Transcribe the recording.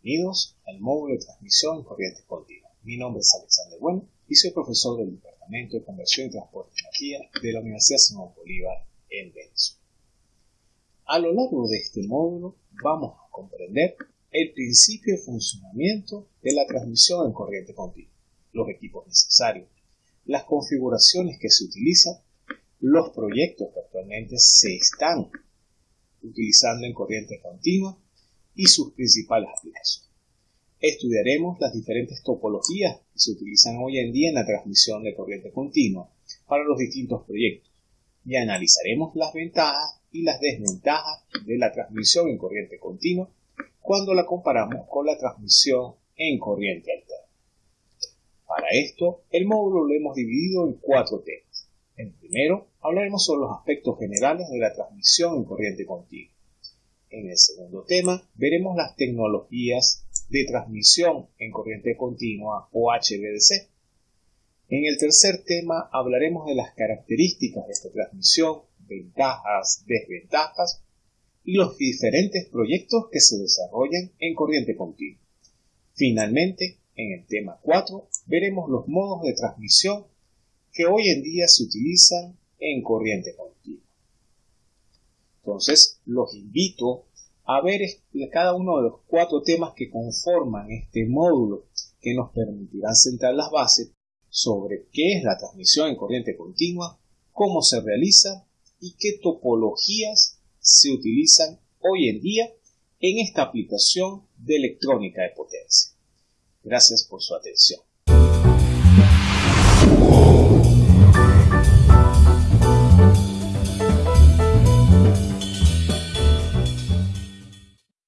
Bienvenidos al módulo de transmisión en corriente continua. Mi nombre es Alexander Bueno y soy profesor del Departamento de Conversión y Transporte de Energía de la Universidad Simón Bolívar en Venezuela. A lo largo de este módulo vamos a comprender el principio de funcionamiento de la transmisión en corriente continua, los equipos necesarios, las configuraciones que se utilizan, los proyectos que actualmente se están utilizando en corriente continua y sus principales aplicaciones. Estudiaremos las diferentes topologías que se utilizan hoy en día en la transmisión de corriente continua para los distintos proyectos y analizaremos las ventajas y las desventajas de la transmisión en corriente continua cuando la comparamos con la transmisión en corriente alterna. Para esto, el módulo lo hemos dividido en cuatro temas. En primero, hablaremos sobre los aspectos generales de la transmisión en corriente continua. En el segundo tema veremos las tecnologías de transmisión en corriente continua o HVDC. En el tercer tema hablaremos de las características de esta transmisión, ventajas, desventajas y los diferentes proyectos que se desarrollan en corriente continua. Finalmente, en el tema 4 veremos los modos de transmisión que hoy en día se utilizan en corriente continua. Entonces, los invito a ver cada uno de los cuatro temas que conforman este módulo que nos permitirán sentar las bases sobre qué es la transmisión en corriente continua, cómo se realiza y qué topologías se utilizan hoy en día en esta aplicación de electrónica de potencia. Gracias por su atención.